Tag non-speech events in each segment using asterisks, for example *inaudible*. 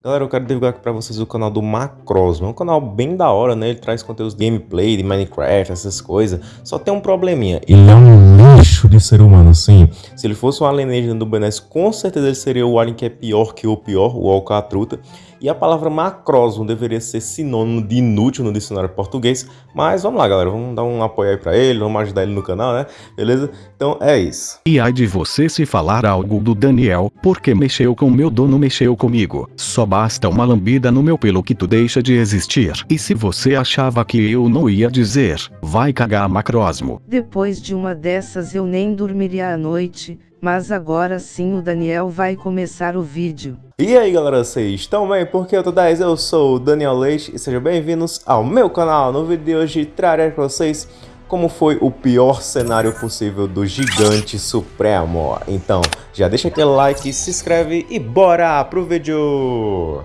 Galera, eu quero divulgar aqui pra vocês o canal do Macrosmo. É um canal bem da hora, né? Ele traz conteúdos de gameplay, de Minecraft, essas coisas. Só tem um probleminha. Ele é um lixo de ser humano, sim. Se ele fosse um alienígena do Benes, com certeza ele seria o alien que é pior que o pior, o Alcatruta. E a palavra macrosmo deveria ser sinônimo de inútil no dicionário português. Mas vamos lá, galera. Vamos dar um apoio aí pra ele, vamos ajudar ele no canal, né? Beleza? Então é isso. E ai de você se falar algo do Daniel, porque mexeu com meu dono, mexeu comigo. Só basta uma lambida no meu pelo que tu deixa de existir. E se você achava que eu não ia dizer, vai cagar macrosmo. Depois de uma dessas eu nem dormiria à noite, mas agora sim o Daniel vai começar o vídeo. E aí galera, vocês estão bem? Porque eu tô 10, eu sou o Daniel Leite e sejam bem-vindos ao meu canal. No vídeo de hoje trarei para vocês como foi o pior cenário possível do Gigante Supremo. Então, já deixa aquele like, se inscreve e bora pro vídeo!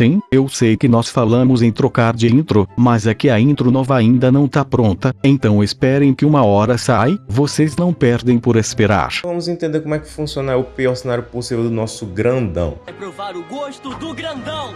Sim, eu sei que nós falamos em trocar de intro, mas é que a intro nova ainda não tá pronta, então esperem que uma hora sai, vocês não perdem por esperar. Vamos entender como é que funciona o pior cenário possível do nosso grandão. É provar o gosto do grandão.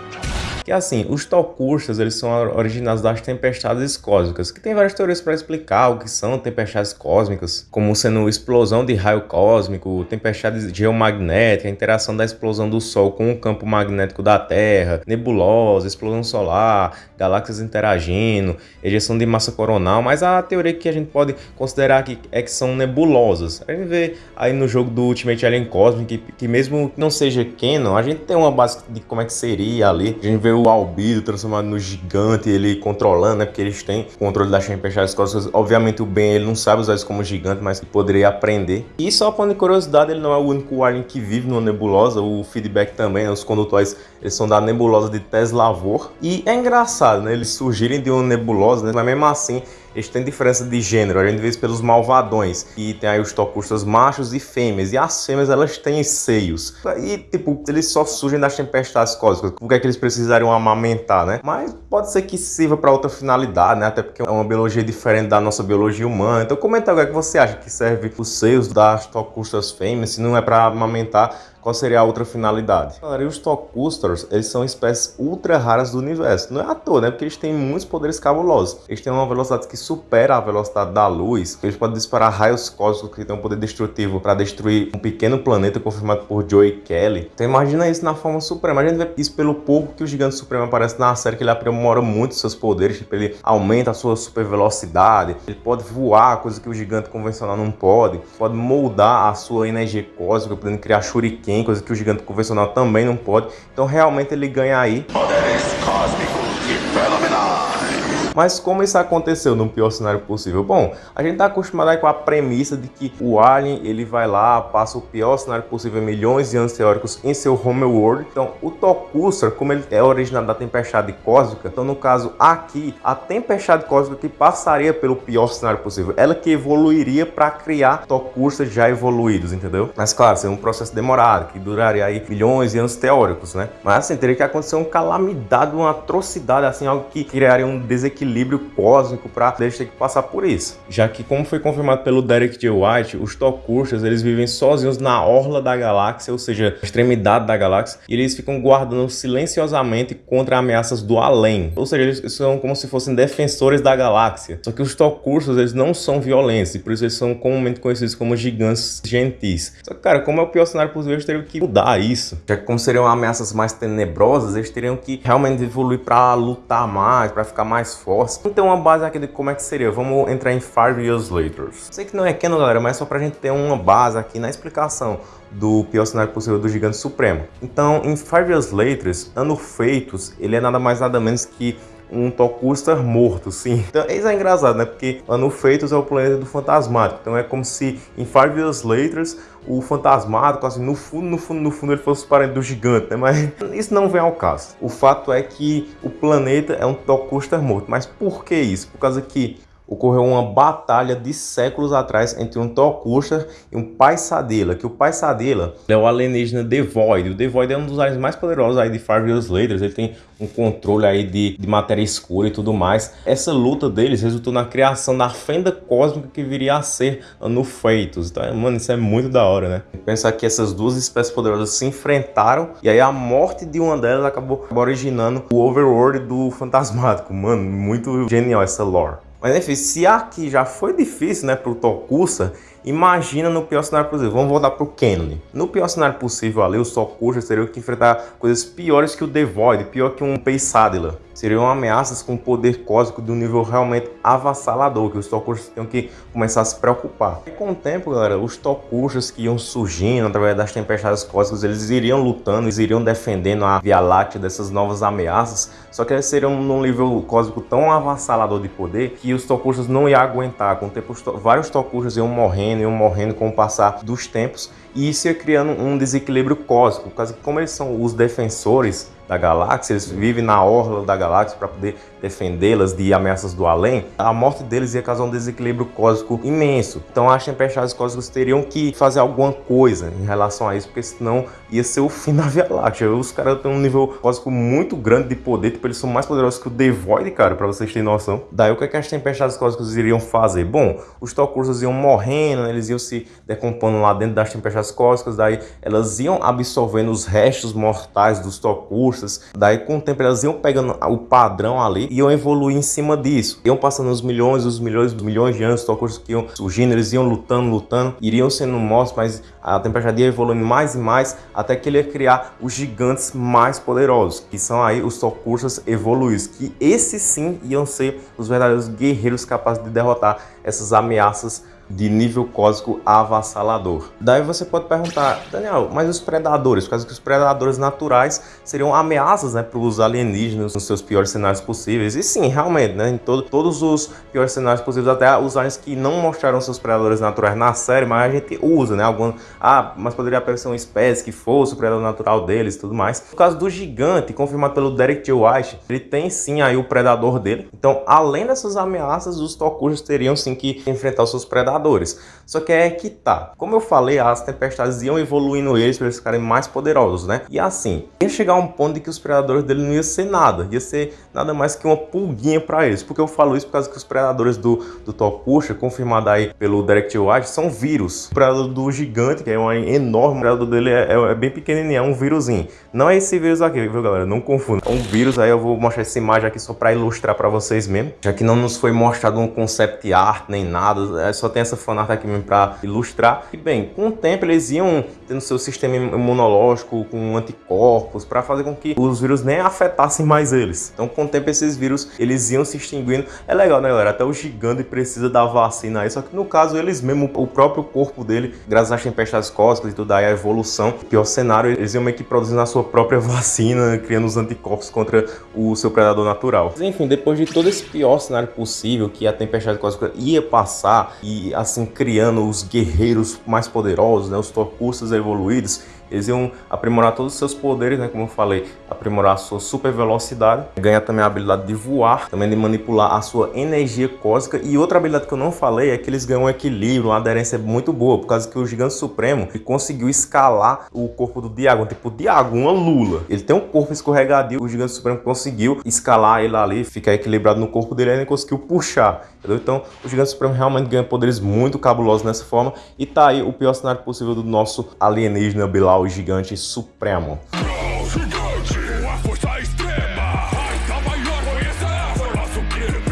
Que assim, os Tokustas, eles são originados das tempestades cósmicas, que tem várias teorias para explicar o que são tempestades cósmicas, como sendo explosão de raio cósmico, tempestade geomagnética, interação da explosão do Sol com o campo magnético da Terra, nebulosa, explosão solar, galáxias interagindo, ejeção de massa coronal, mas a teoria que a gente pode considerar aqui é que são nebulosas. A gente vê aí no jogo do Ultimate Alien Cosmic que, que mesmo que não seja canon, a gente tem uma base de como é que seria ali. A gente vê o Albido transformado no gigante, ele controlando, né? Porque eles têm controle das tempestades cósmicas. Obviamente o Ben ele não sabe usar isso como gigante, mas poderia aprender. E só de curiosidade, ele não é o único alien que vive numa nebulosa. O feedback também, né? os condutores eles são da nebulosa de Teslavor. E é engraçado, né? Eles surgirem de uma nebulosa, né? Mas mesmo assim eles têm diferença de gênero, a gente vê isso pelos malvadões, e tem aí os tocustas machos e fêmeas, e as fêmeas elas têm seios. E tipo, eles só surgem das tempestades cósmicas, por que é que eles precisariam amamentar, né? Mas pode ser que sirva para outra finalidade, né? Até porque é uma biologia diferente da nossa biologia humana. Então comenta o que, é que você acha que serve os seios das tocustas fêmeas, se não é para amamentar, qual seria a outra finalidade? Galera, e os Tokusters, eles são espécies ultra raras do universo. Não é à toa, né? Porque eles têm muitos poderes cabulosos. Eles têm uma velocidade que supera a velocidade da luz. Eles podem disparar raios cósmicos que têm um poder destrutivo para destruir um pequeno planeta confirmado por Joey Kelly. Então imagina isso na forma suprema. A gente vê isso pelo pouco que o Gigante Supremo aparece na série, que ele aprimora muito seus poderes. Tipo, ele aumenta a sua super velocidade. Ele pode voar, coisa que o gigante convencional não pode. Pode moldar a sua energia cósmica, podendo criar shuriken coisa que o gigante convencional também não pode. Então realmente ele ganha aí. Mas como isso aconteceu no pior cenário possível? Bom, a gente está acostumado aí com a premissa de que o Alien ele vai lá, passa o pior cenário possível milhões de anos teóricos em seu homeworld. Então o Tokuster, como ele é originado da tempestade cósmica, então no caso aqui, a tempestade cósmica que passaria pelo pior cenário possível, ela que evoluiria para criar Tokusters já evoluídos, entendeu? Mas claro, seria um processo demorado, que duraria aí milhões de anos teóricos, né? Mas assim, teria que acontecer uma calamidade, uma atrocidade, assim, algo que criaria um desequilíbrio equilíbrio cósmico para eles ter que passar por isso. Já que, como foi confirmado pelo Derek J. White, os Tokustas eles vivem sozinhos na orla da galáxia, ou seja, extremidade da galáxia, e eles ficam guardando silenciosamente contra ameaças do além. Ou seja, eles são como se fossem defensores da galáxia. Só que os Tokustas eles não são violentos, e por isso eles são comumente conhecidos como gigantes gentis. Só que, cara, como é o pior cenário possível, eles teriam que mudar isso. Já que como seriam ameaças mais tenebrosas, eles teriam que realmente evoluir para lutar mais, para ficar mais forte Ter uma base aqui de como é que seria. Vamos entrar em Five Years Later. Sei que não é canon, galera, mas é só pra gente ter uma base aqui na explicação do pior cenário possível do Gigante Supremo. Então, em Five Years Later, Ano Feitos, ele é nada mais nada menos que um Tokuster morto, sim. Então, isso é engraçado, né? Porque Ano Feitos é o planeta do Fantasmático. Então é como se em Five Years Later o Fantasmático, assim, no fundo, no fundo, no fundo ele fosse parente do gigante, né? Mas *laughs* isso não vem ao caso. O fato é que o planeta é um Tokuster morto. Mas por que isso? Por causa que ocorreu uma batalha de séculos atrás entre um Tokusha e um Paisadela, que o Paisadela é o alienígena The Void. O The Void é um dos aliens mais poderosos aí de Five Years Later, ele tem um controle aí de, de matéria escura e tudo mais. Essa luta deles resultou na criação da fenda cósmica que viria a ser no Feitos. Então, mano, isso é muito da hora, né? Pensar que essas duas espécies poderosas se enfrentaram e aí a morte de uma delas acabou originando o Overworld do Fantasmático. Mano, muito genial essa lore. Mas enfim, se aqui já foi difícil, né, pro Tokusa, imagina no pior cenário possível. Vamos voltar pro Kennedy. No pior cenário possível ali, os Tokusa teriam que enfrentar coisas piores que o The Void, pior que um Peisadila seriam ameaças com poder cósmico de um nível realmente avassalador, que os Tokushas tinham que começar a se preocupar. E com o tempo, galera, os Tokushas que iam surgindo através das tempestades cósmicas, eles iriam lutando, eles iriam defendendo a Via Láctea dessas novas ameaças, só que eles seriam num nível cósmico tão avassalador de poder que os Tokushas não iam aguentar. Com o tempo, vários Tokushas iam morrendo, iam morrendo com o passar dos tempos, e isso ia criando um desequilíbrio cósmico, por como eles são os defensores da galáxia, eles vivem na orla da galáxia para poder defendê-las de ameaças do além, a morte deles ia causar um desequilíbrio cósmico imenso. Então as tempestades cósmicas teriam que fazer alguma coisa em relação a isso, porque senão ia ser o fim *laughs* da Via Láctea. Os caras têm um nível cósmico muito grande de poder, tipo, eles são mais poderosos que o The Void, cara, para vocês terem noção. Daí o que, é que as tempestades cósmicas iriam fazer? Bom, os Tokursas iam morrendo, né? eles iam se decompondo lá dentro das tempestades cósmicas, daí elas iam absorvendo os restos mortais dos Tokursas, daí com o tempo elas iam pegando o padrão ali iam evoluir em cima disso. Iam passando os milhões, os milhões, os milhões de anos, os que iam surgindo, eles iam lutando, lutando, iriam sendo mortos, mas a tempestade ia evoluindo mais e mais, até que ele ia criar os gigantes mais poderosos, que são aí os Tokushas evoluídos, que esses sim iam ser os verdadeiros guerreiros capazes de derrotar essas ameaças de nível cósmico avassalador. Daí você pode perguntar, Daniel, mas os predadores? Por causa que os predadores naturais seriam ameaças né, para os alienígenas nos seus piores cenários possíveis. E sim, realmente, né, em todo, todos os piores cenários possíveis, até os aliens que não mostraram seus predadores naturais na série, mas a gente usa, né? Algum, ah, mas poderia aparecer uma espécie que fosse o predador natural deles e tudo mais. No caso do gigante, confirmado pelo Derek J. White, ele tem sim aí o predador dele. Então, além dessas ameaças, os Tokujas teriam sim que enfrentar os seus predadores predadores. Só que é que tá. Como eu falei, as tempestades iam evoluindo eles para eles ficarem mais poderosos, né? E assim, ia chegar um ponto de que os predadores dele não ia ser nada. Ia ser nada mais que uma pulguinha para eles. Porque eu falo isso por causa que os predadores do, do Tokusha, confirmado aí pelo Direct Watch, são vírus. O predador do gigante, que é um enorme, o predador dele é, é, é bem pequenininho, é um vírusinho. Não é esse vírus aqui, viu galera? Não confunda. É um vírus aí, eu vou mostrar essa imagem aqui só para ilustrar para vocês mesmo. Já que não nos foi mostrado um concept art nem nada, é só tem essa fanart aqui mesmo para ilustrar. E bem, com o tempo eles iam tendo seu sistema imunológico com anticorpos para fazer com que os vírus nem afetassem mais eles. Então com o tempo esses vírus eles iam se extinguindo. É legal né galera, até o gigante precisa da vacina aí, só que no caso eles mesmo, o próprio corpo dele, graças às tempestades cósmicas e tudo aí, a evolução, pior cenário, eles iam meio que produzindo a sua própria *laughs* vacina, criando os anticorpos contra o seu predador natural. Mas, enfim, depois de todo esse pior cenário possível que a tempestade cósmica ia passar e assim criando os guerreiros mais poderosos, né, os Tokusas evoluídos, eles iam aprimorar todos os seus poderes, né, como eu falei, aprimorar a sua super velocidade, ganhar também a habilidade de voar, também de manipular a sua energia cósmica e outra habilidade que eu não falei é que eles ganham um equilíbrio, uma aderência muito boa, por causa que o Gigante Supremo conseguiu escalar o corpo do Diagon, tipo Diagon, uma lula. Ele tem um corpo escorregadio, o Gigante Supremo conseguiu escalar ele ali, ficar equilibrado no corpo dele ele conseguiu puxar, entendeu? Então o Gigante Supremo realmente ganha poderes muito cabulosos nessa forma e tá aí o pior cenário possível do nosso alienígena Bilal o gigante supremo.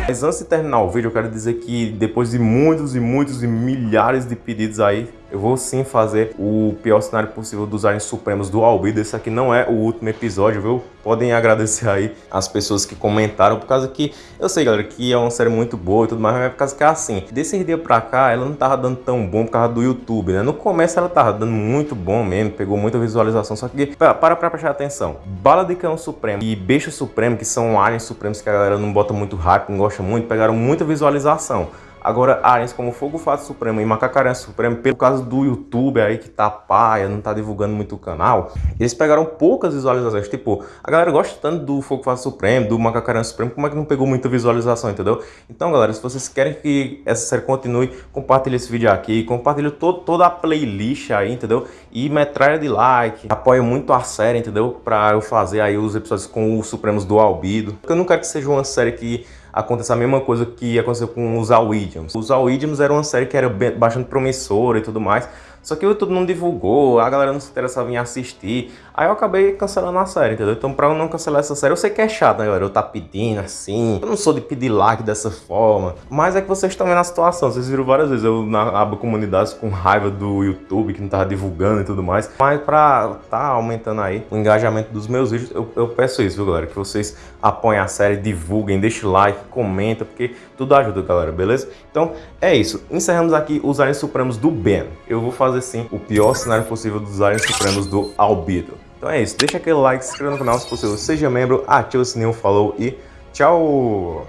Mas antes de terminar o vídeo, eu quero dizer que depois de muitos e muitos e milhares de pedidos aí, eu vou sim fazer o pior cenário possível dos aliens supremos do Albedo. Esse aqui não é o último episódio, viu? Podem agradecer aí as pessoas que comentaram, por causa que eu sei, galera, que é uma série muito boa e tudo mais, mas é por causa que é assim. Desse dia pra cá, ela não tava dando tão bom por causa do YouTube, né? No começo ela tava dando muito bom mesmo, pegou muita visualização, só que para pra prestar atenção. Bala de Cão Supremo e Beijo Supremo, que são aliens supremos que a galera não bota muito hype, não gosta muito, pegaram muita visualização. Agora, aliens como Fogo Fato Supremo e Macacaranha Supremo, pelo caso do YouTube aí que tá paia, não tá divulgando muito o canal, eles pegaram poucas visualizações. Tipo, a galera gosta tanto do Fogo Fato Supremo, do Macacaranha Supremo, como é que não pegou muita visualização, entendeu? Então, galera, se vocês querem que essa série continue, compartilhe esse vídeo aqui, compartilhe todo, toda a playlist aí, entendeu? E metralha de like, apoia muito a série, entendeu? Pra eu fazer aí os episódios com os Supremos do Albido. Porque eu não quero que seja uma série que aconteça a mesma coisa que aconteceu com os All Idioms. Os All Idioms era uma série que era bastante promissora e tudo mais, só que o YouTube não divulgou, a galera não se interessava em assistir. Aí eu acabei cancelando a série, entendeu? Então pra eu não cancelar essa série, eu sei que é chato, né, galera? Eu tá pedindo assim. Eu não sou de pedir like dessa forma. Mas é que vocês estão vendo a situação. Vocês viram várias vezes eu na aba comunidades com raiva do YouTube, que não tava divulgando e tudo mais. Mas pra tá aumentando aí o engajamento dos meus vídeos, eu, eu peço isso, viu, galera? Que vocês apoiem a série, divulguem, deixem like, comenta, porque tudo ajuda, galera, beleza? Então é isso. Encerramos aqui os Aliens Supremos do Ben. Eu vou fazer sim o pior cenário possível dos Aliens Supremos do Albedo. Então é isso, deixa aquele like, se inscreva no canal se possível, seja membro, ativa o sininho, falou e tchau!